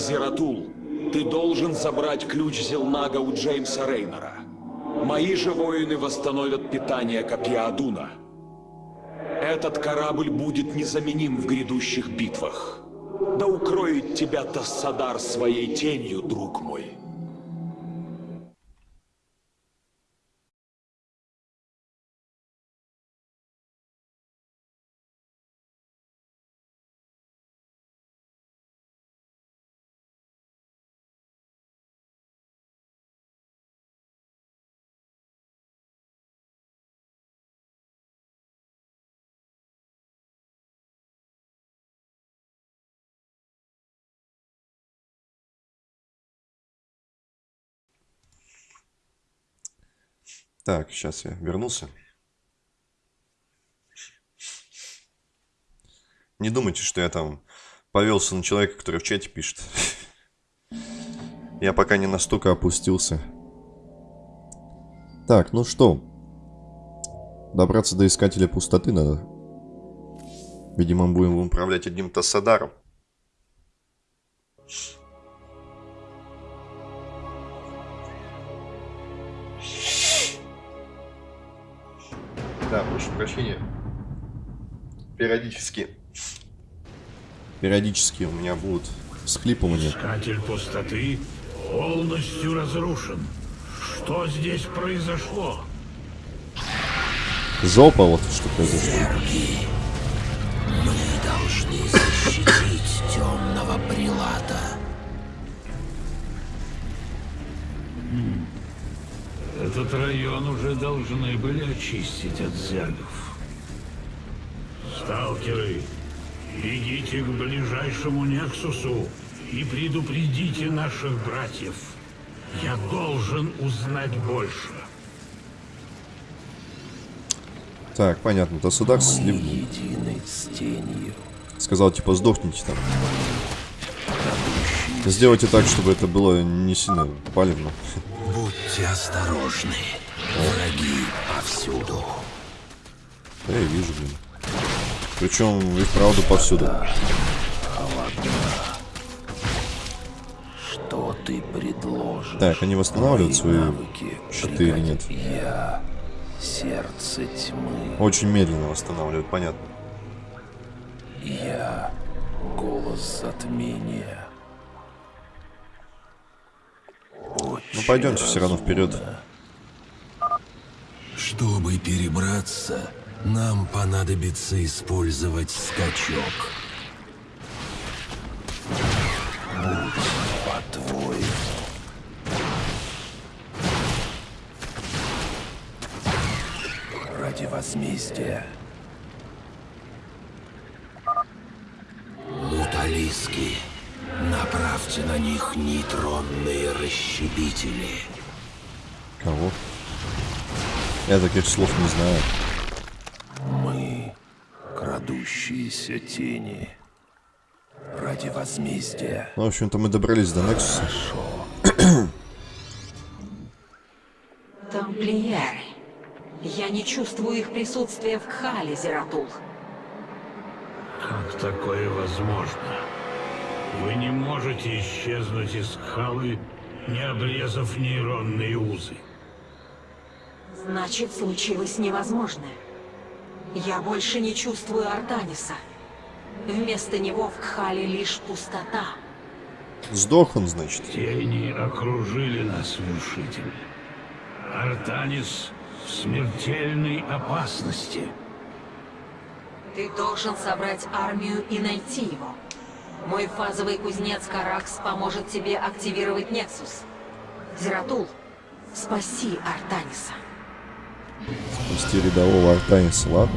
Зератул, ты должен забрать ключ Зелнага у Джеймса Рейнера. Мои же воины восстановят питание копья Адуна. Этот корабль будет незаменим в грядущих битвах. Да укроет тебя Тассадар своей тенью, друг мой. Так, сейчас я вернулся. Не думайте, что я там повелся на человека, который в чате пишет. Я пока не настолько опустился. Так, ну что? Добраться до Искателя Пустоты надо. Видимо, будем управлять одним Тассадаром. Да, прошу прощения. Периодически. Периодически у меня будут всхлипывания. Искатель пустоты полностью разрушен. Что здесь произошло? Жопа вот что произошло. Сергий, мы должны защитить темного прилата. Этот район уже должны были очистить от зергов. Сталкеры, бегите к ближайшему Нексусу и предупредите наших братьев. Я должен узнать больше. Так, понятно. Тассадар Мы слив... едины с тенью. сказал, типа, сдохните там. Сделайте так, чтобы это было не сильно палевно. Будьте осторожны. Враги повсюду. Да я вижу, блин. Причем и вправду повсюду. Что ты предложишь? Так, они восстанавливают свои навыки щиты или нет? Я сердце тьмы. Очень медленно восстанавливают, понятно. Я голос затмения. Ну пойдемте все равно вперед. Чтобы перебраться, нам понадобится использовать скачок. Будь по-твоему. Ради возмездия. Них нейтронные расщепители. Кого? Я таких слов не знаю. Мы крадущиеся тени. Ради возмездия. Ну, в общем-то, мы добрались до Нексуса. Тамплиеры. Я не чувствую их присутствия в Кхале, Зератул. Как такое возможно? Вы не можете исчезнуть из Кхалы, не обрезав нейронные узы. Значит, случилось невозможное. Я больше не чувствую Артаниса. Вместо него в Кхале лишь пустота. Сдох он, значит. Тени окружили нас, вершитель. Артанис в смертельной опасности. Ты должен собрать армию и найти его. Мой фазовый кузнец Каракс поможет тебе активировать Нексус. Зератул, спаси Артаниса. Спасти рядового Артаниса, ладно?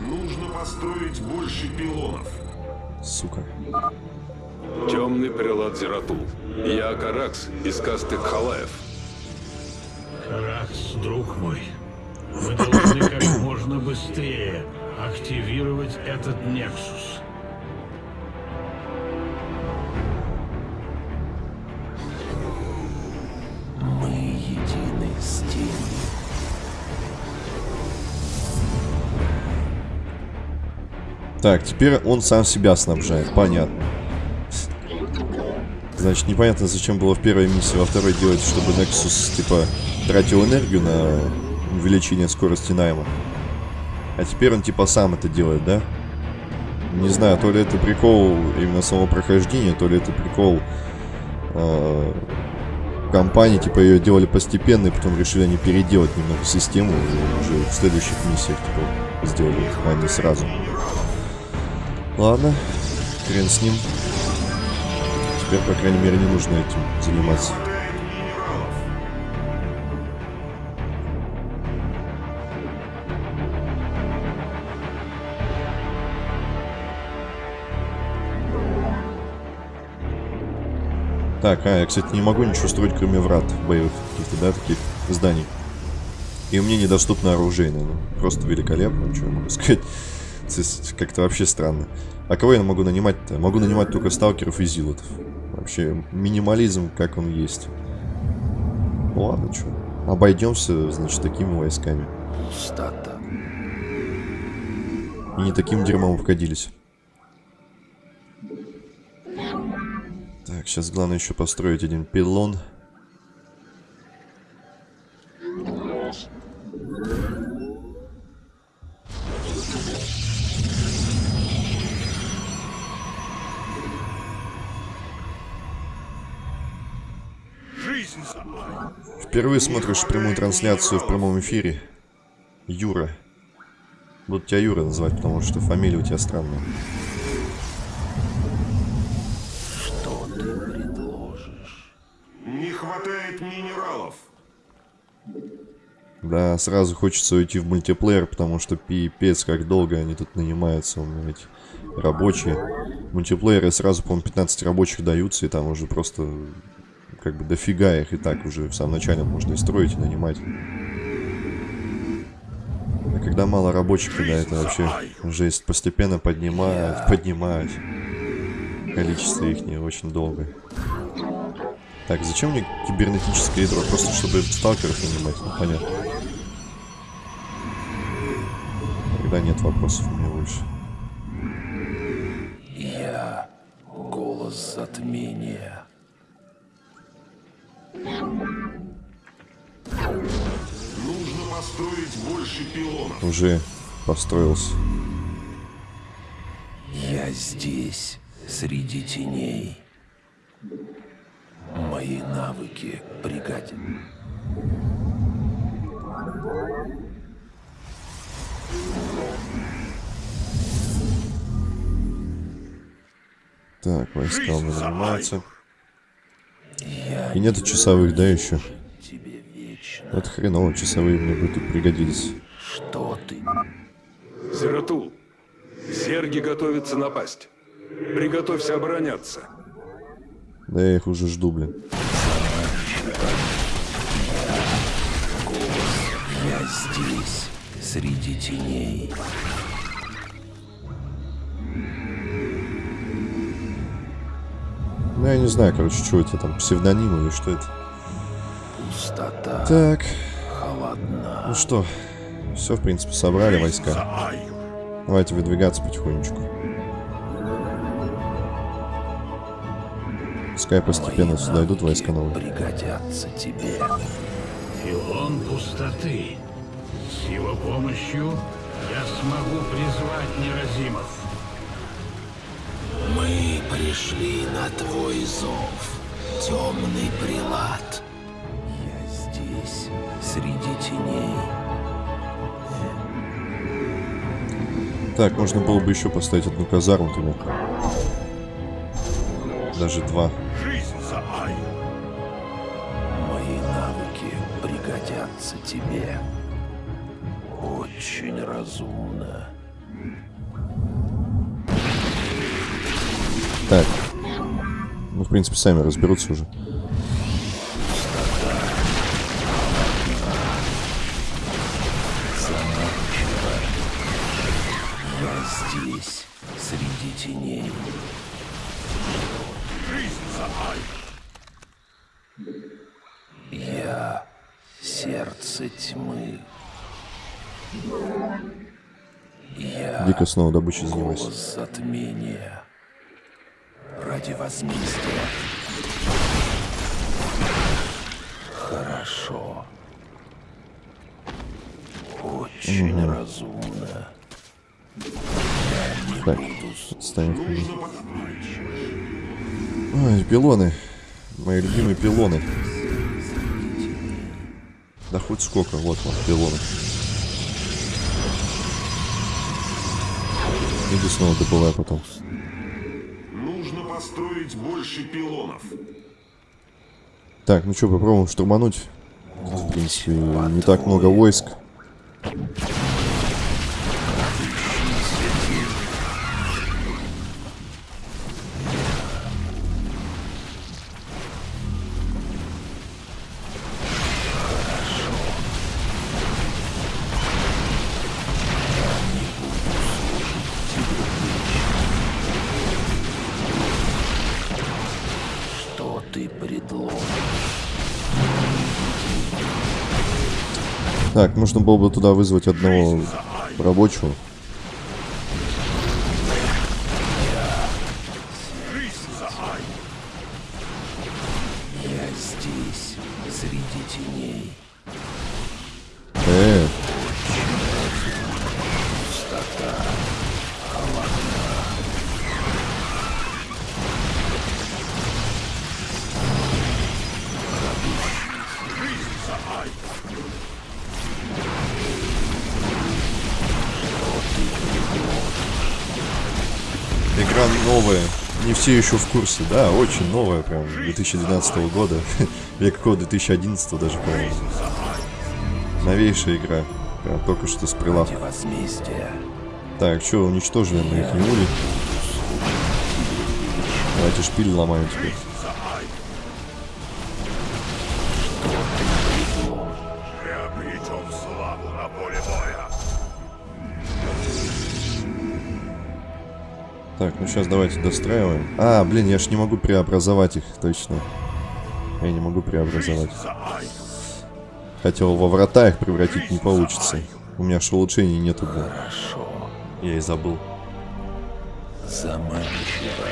Нужно построить больше пилонов. Сука. Темный прилад Зератул. Я Каракс из касты Халаев. Каракс, друг мой, мы должны как можно быстрее активировать этот Нексус. Так, теперь он сам себя снабжает, понятно. Значит, непонятно, зачем было в первой миссии, во второй делать, чтобы Nexus, типа, тратил энергию на увеличение скорости найма. А теперь он, типа, сам это делает, да? Не знаю, то ли это прикол именно самого прохождения, то ли это прикол э, компании, типа, ее делали постепенно, и потом решили они переделать немного систему, и уже в следующих миссиях, типа, сделали, а не сразу. Ладно, хрен с ним. Теперь, по крайней мере, не нужно этим заниматься. Так, а, я, кстати, не могу ничего строить, кроме врат боевых каких-то, да, таких зданий. И мне недоступно оружейное, ну, просто великолепно, что я могу сказать. Как-то вообще странно. А кого я могу нанимать-то? Могу нанимать только сталкеров и зилотов. Вообще, минимализм, как он есть. Ну ладно, что. Обойдемся, значит, такими войсками. Пустота. И не таким дерьмом обходились. Так, сейчас главное еще построить один пилон. Впервые смотришь прямую трансляцию в прямом эфире. Юра. Буду тебя Юра называть, потому что фамилия у тебя странная. Что ты предложишь? Не хватает минералов. Да, сразу хочется уйти в мультиплеер, потому что пипец, как долго они тут нанимаются, у меня эти рабочие. В мультиплеере сразу, по-моему, 15 рабочих даются, и там уже просто как бы дофига их и так уже в самом начале можно и строить, и нанимать. А когда мало рабочих, тогда это вообще жесть. Постепенно поднимать, поднимать. Количество их не очень долго. Так, зачем мне кибернетическое ядро? Просто чтобы сталкеров нанимать, ну понятно. Тогда нет вопросов у меня больше. Я голос затмения. Нужно построить больше пилонов. Уже построился. Я здесь, среди теней. Мои навыки пригодят. Так, войска занимаются. И нету часовых, да, еще? тебе вечно. Это хреново, часовые мне бы тут пригодились. Что ты? Зератул, зерги готовятся напасть. Приготовься обороняться. Да я их уже жду, блин. Я здесь, среди теней. Ну, я не знаю, короче, что это там, псевдоним или что это. Пустота Так, холодна. ну что, все, в принципе, собрали войска. Давайте выдвигаться потихонечку. Пускай постепенно сюда идут войска новые. Пригодятся тебе. Филон пустоты. С его помощью я смогу призвать неразимов. Пришли на твой зов, темный прилад. Я здесь, среди теней. Так, можно было бы еще поставить одну казарму туда. Даже два. Жизнь за Айю. Мои навыки пригодятся тебе. Очень разумно. Так. Ну, в принципе, сами разберутся уже. Я здесь, среди теней. Я сердце тьмы. Я Дико снова добычей занимайся. затмения. Ради возмездия Хорошо. Очень разумно. Так, ставим. Ой, пилоны. Мои любимые пилоны. Да хоть сколько, вот вот, пилоны. Иди снова добывай потом. Построить больше пилонов. Так, ну что, попробуем штурмануть. В принципе, не так много войск. Нужно было бы туда вызвать одного рабочего. Я здесь, среди теней. Все еще в курсе. Да, очень новая, прям 2012 года. Или какого 2011 даже, по-моему. Новейшая игра. Прям только что с прилавка. Так, что, уничтожили мы их не улей? Давайте шпиль ломаем теперь. Приобретем славу на поле боя. Так, ну сейчас давайте достраиваем. А, блин, я ж не могу преобразовать их, точно. Я не могу преобразовать. Хотел во врата их превратить, не получится. У меня ж улучшений нету. Хорошо. Я и забыл. Заманчиво.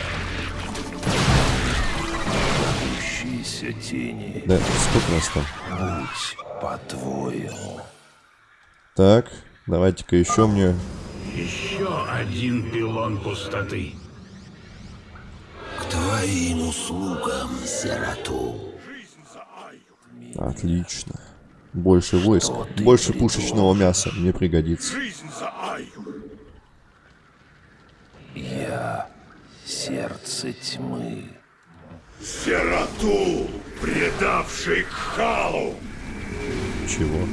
Тени. Да, сколько нас там? Будь по-твоему. Так, давайте-ка еще мне... Еще один пилон пустоты. К твоим услугам, сироту. Отлично. Больше войск. Больше пушечного мяса. Мне пригодится. Жизнь за Айю. Я сердце тьмы. Сироту, предавший Халу. Чего?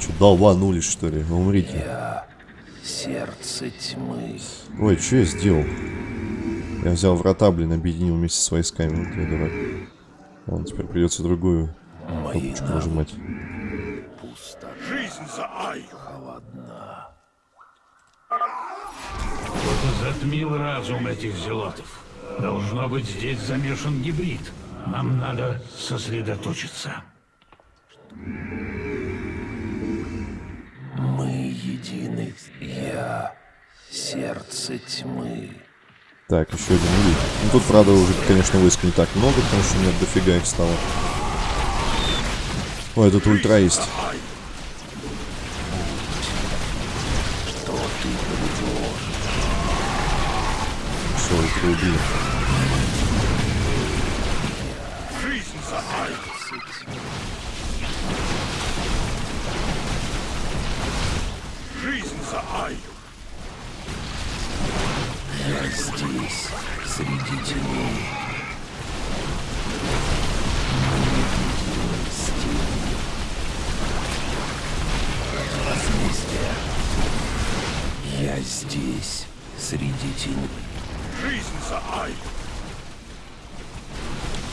Че, долбанулись, что ли? Умрите. Сердце тьмы. Ой, что я сделал? Я взял врата, блин, объединил вместе с войсками. Вот я дурак. Ладно, теперь придется другую Мои кнопочку нажимать. Жизнь за Айю. Кто-то затмил разум этих зелотов. Должно быть, здесь замешан гибрид. Нам надо сосредоточиться. Мы едины. Я сердце тьмы. Так, еще один улей. Ну тут, правда, уже, конечно, войск не так много, потому что у меня дофига их стало. Ой, тут ультра есть. Все, ультра убили. За Айю. Я здесь, среди теней. Возмездие. Я здесь, среди теней. Жизнь за Айю.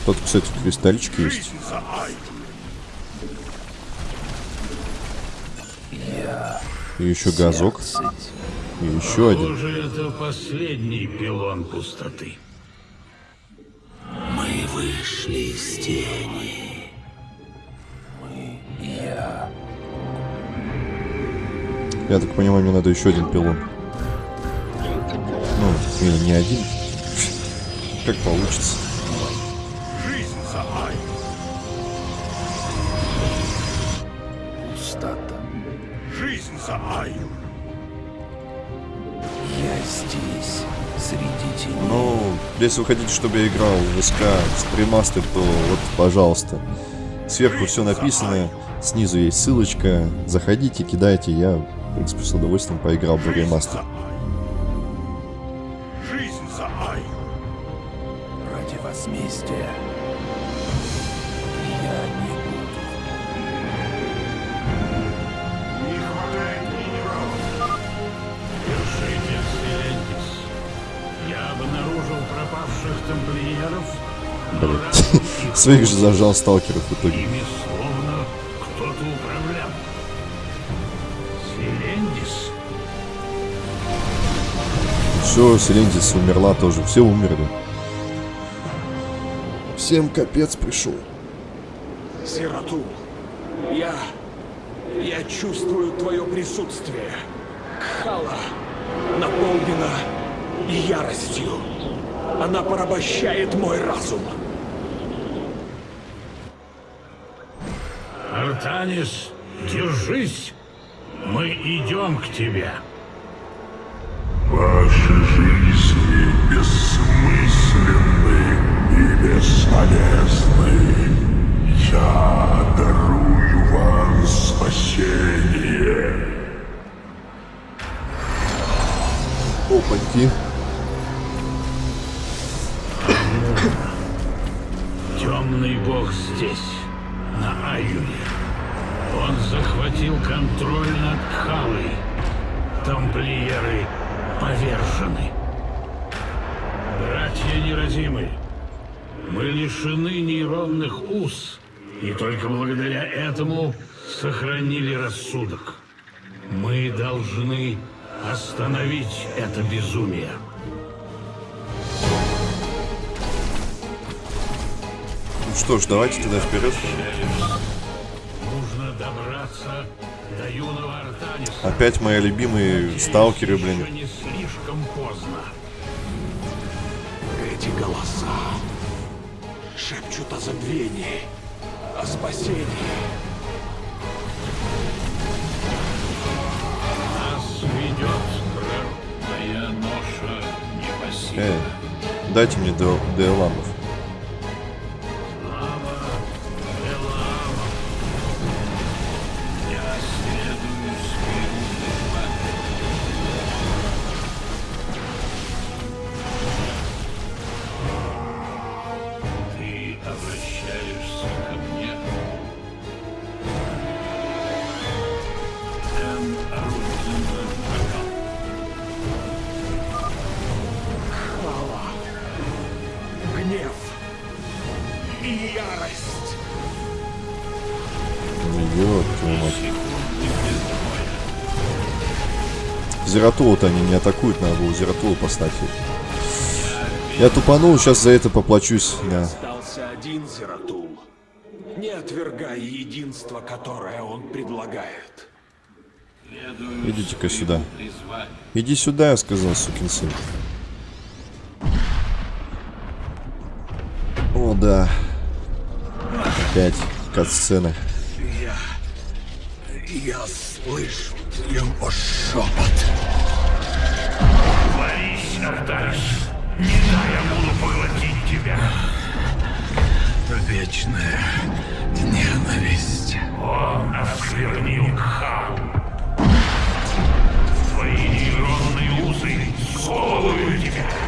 Тут, кстати, кристальчики есть. Жизнь за Айю. И еще газок. И еще один. Похоже, это последний пилон пустоты. Мы вышли из тени. Мы, я, Я так понимаю, мне надо еще один пилон. Ну, или не один. Как получится. За Айю. Я здесь, среди теней. Ну, если вы хотите, чтобы я играл в СК стримастер, то вот, пожалуйста. Сверху все написано, снизу есть ссылочка. Заходите, кидайте, я, в принципе, с удовольствием поиграл в ремастер. Жизнь за Айю. Ради возмездия. Блин. Своих же зажал сталкеров в итоге. Ими словно кто-то управлял. Селендис? Все, Селендис умерла тоже. Все умерли. Всем капец пришел. Зератул, я... Я чувствую твое присутствие. Кхала наполнена яростью. Она порабощает мой разум. Артанис, держись! Мы идем к тебе. Ваши жизни бессмысленны и бесполезны. Я дарую вам спасение. Опаньки. Благодаря этому сохранили рассудок. Мы должны остановить это безумие. Ну что ж, давайте тогда вперед. Нужно добраться до юного Артаниса. Опять мои любимые сталкеры, Еще блин. не слишком поздно. Эти голоса шепчут о забвении, о спасении. Эй, дайте мне Деоламов. Зератула-то они не атакуют, надо было Зератулу послать. Я тупанул, сейчас за это поплачусь. Да. Остался один Зератул. Не отвергай единство, которое он предлагает. Идите-ка сюда. Иди сюда, я сказал, сукин сын. О, да. Опять кат-сцены. Я... Слышу его шепот. Борись, Артарис. Не дай я буду поглотить тебя. Вечная ненависть. Он осквернил Кхау. Твои нейронные узы сковывают тебя.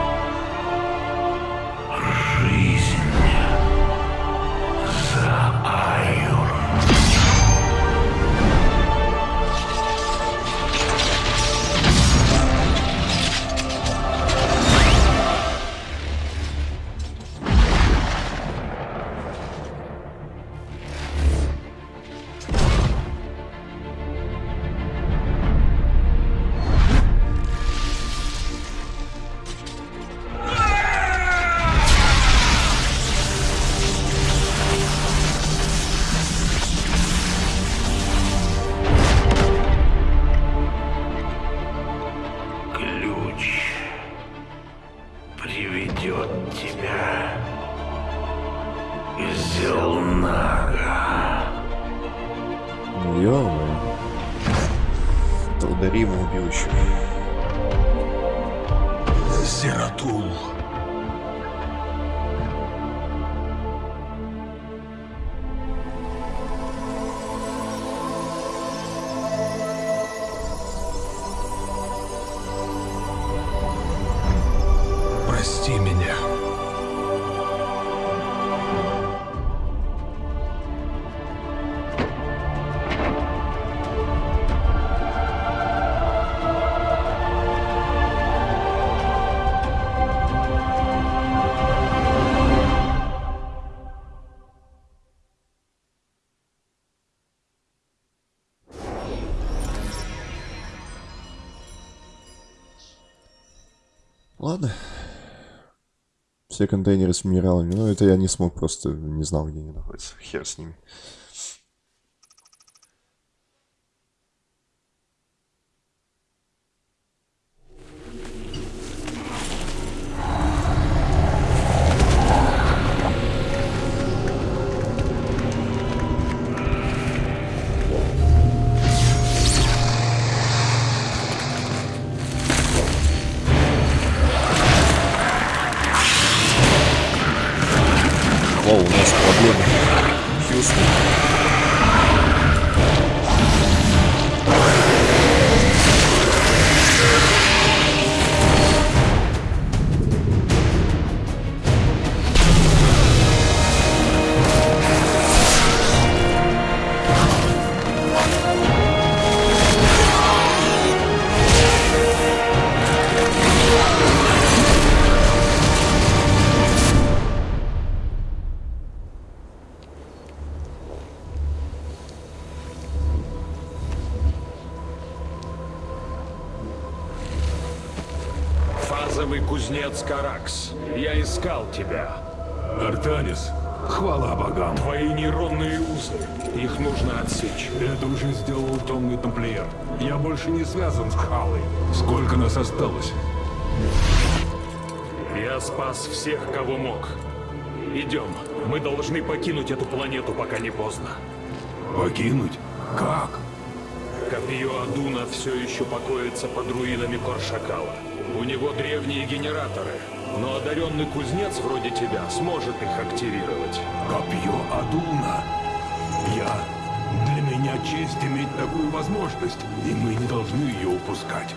ё Толдарима убил еще. Зератул. Ладно. Все контейнеры с минералами. Ну, это я не смог, просто не знал, где они находятся. Хер с ними. Томный Тамплиер. Я больше не связан с Халой. Сколько нас осталось? Я спас всех, кого мог. Идем. Мы должны покинуть эту планету, пока не поздно. Покинуть? Как? Копье Адуна все еще покоится под руинами Коршакала. У него древние генераторы, но одаренный кузнец вроде тебя сможет их активировать. Копье Адуна. Я... Честь иметь такую возможность, и мы не должны ее упускать.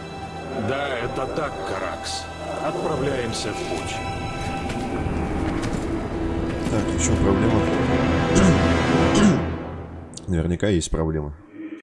Да, это так, Каракс. Отправляемся в путь. Так, еще проблема. Наверняка есть проблема.